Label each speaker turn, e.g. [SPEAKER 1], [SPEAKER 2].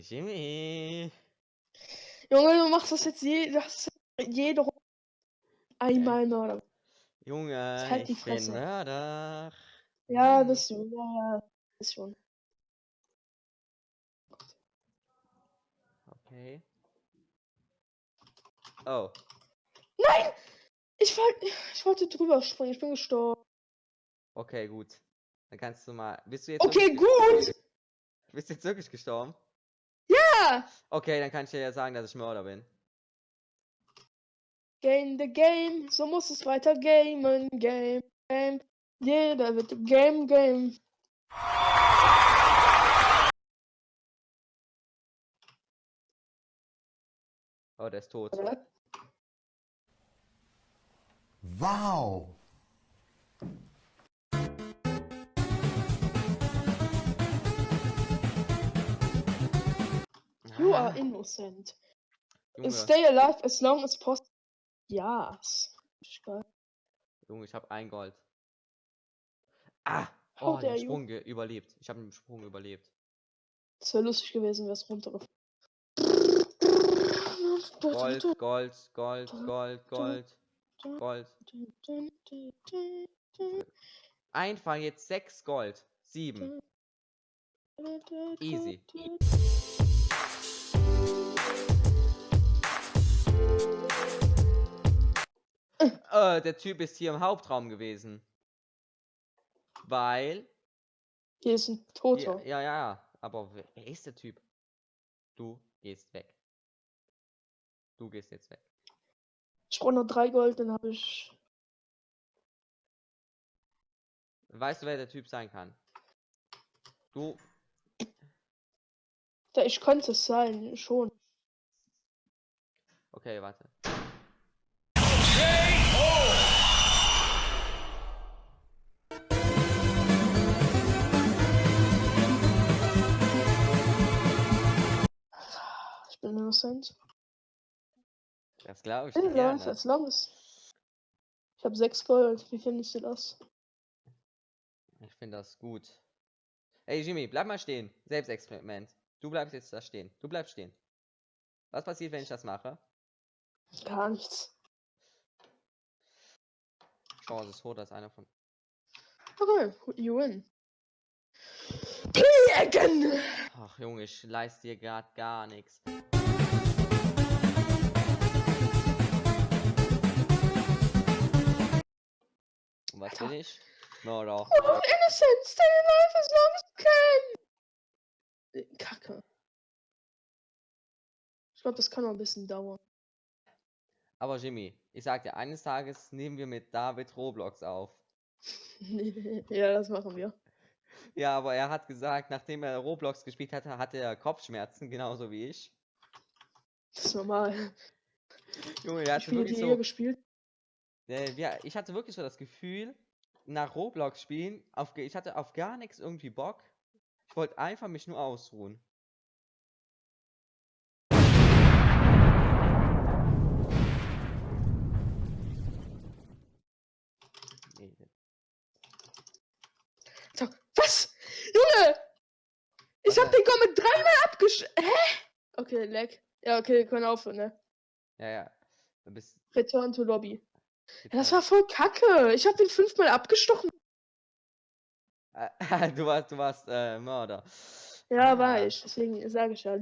[SPEAKER 1] Jimmy.
[SPEAKER 2] Junge, du machst das jetzt je, das jede Runde einmal Mörder.
[SPEAKER 1] Junge,
[SPEAKER 2] halt die
[SPEAKER 1] ich bin
[SPEAKER 2] Fresse.
[SPEAKER 1] Mörder.
[SPEAKER 2] Ja, bist du. Ja, ja, ist schon.
[SPEAKER 1] Okay. Oh,
[SPEAKER 2] Nein! Ich, wollt, ich wollte drüber springen, ich bin gestorben.
[SPEAKER 1] okay, gut. Dann kannst du mal. Bist du jetzt
[SPEAKER 2] Okay, gut!
[SPEAKER 1] bist du jetzt wirklich gestorben?
[SPEAKER 2] Ja!
[SPEAKER 1] Okay, dann kann ich dir ja sagen, dass ich Mörder bin.
[SPEAKER 2] Game the game, so muss es weiter gamen. Game, game. Jeder wird Game, Game.
[SPEAKER 1] Oh, der ist tot.
[SPEAKER 3] Wow.
[SPEAKER 2] You
[SPEAKER 1] Ah,
[SPEAKER 2] are innocent.
[SPEAKER 1] Junge,
[SPEAKER 2] Stay alive as long as possible. Yes. Geil.
[SPEAKER 1] Junge, ich habe ein Gold. Ah!
[SPEAKER 2] How
[SPEAKER 1] Oh, den. Sprung überlebt. Ich habe den Sprung überlebt.
[SPEAKER 2] Das wäre lustig gewesen, wäre es runtergefallen.
[SPEAKER 1] Gold, Gold, Gold, Gold, Gold, Gold. Einfach jetzt sechs Gold. Sieben. Easy. Äh, der Typ ist hier im Hauptraum gewesen. Weil.
[SPEAKER 2] Hier ist ein
[SPEAKER 1] Ja,
[SPEAKER 2] Toter.
[SPEAKER 1] ja, ja. Aber wer wer ist der Typ? Du gehst weg. Du gehst jetzt weg.
[SPEAKER 2] Ich brauche noch drei Gold, dann habe ich.
[SPEAKER 1] Weißt du, wer der Typ sein kann? Du.
[SPEAKER 2] Ja, ich könnte es sein, schon.
[SPEAKER 1] Okay, warte.
[SPEAKER 2] Innocent.
[SPEAKER 1] Das glaube ich
[SPEAKER 2] Leute,
[SPEAKER 1] gerne.
[SPEAKER 2] as long as. Ich habe sechs Gold. Wie findest du das?
[SPEAKER 1] Ich finde das gut. Ey, Jimmy, bleib mal stehen. Selbstexperiment. Du bleibst jetzt da stehen. Du bleibst stehen. Was passiert, wenn ich das mache?
[SPEAKER 2] Gar nichts.
[SPEAKER 1] Chance ist hoch, dass einer von.
[SPEAKER 2] Okay, you win. Play again!
[SPEAKER 1] Ach, Junge, ich leiste dir gerade gar nichts. Und was bin ich? Mörder.
[SPEAKER 2] Oh, innocent! Stay alive as long as you can! Kacke. Ich glaube, das kann noch ein bisschen dauern.
[SPEAKER 1] Aber Jimmy, ich sag dir, eines Tages nehmen wir mit David Roblox auf.
[SPEAKER 2] ja, das machen wir.
[SPEAKER 1] Ja, aber er hat gesagt, nachdem er Roblox gespielt hatte, hatte er Kopfschmerzen, genauso wie ich.
[SPEAKER 2] Das ist normal.
[SPEAKER 1] Junge, er
[SPEAKER 2] Ich
[SPEAKER 1] hatte
[SPEAKER 2] spiele
[SPEAKER 1] wirklich so...
[SPEAKER 2] gespielt.
[SPEAKER 1] Äh, ja, ich hatte wirklich so das Gefühl, nach Roblox spielen, auf, ich hatte auf gar nichts irgendwie Bock. Ich wollte einfach mich nur ausruhen.
[SPEAKER 2] Was? Junge! Ich hab den Comic dreimal abgesch... Hä? Okay, leck. Ja, okay, wir können aufhören, ne?
[SPEAKER 1] Ja, ja. Du bist.
[SPEAKER 2] Return to Lobby. Ja, das war voll kacke. Ich hab den fünfmal abgestochen.
[SPEAKER 1] Äh, du warst, du warst äh, Mörder.
[SPEAKER 2] Ja, war ich. Deswegen sage ich ja.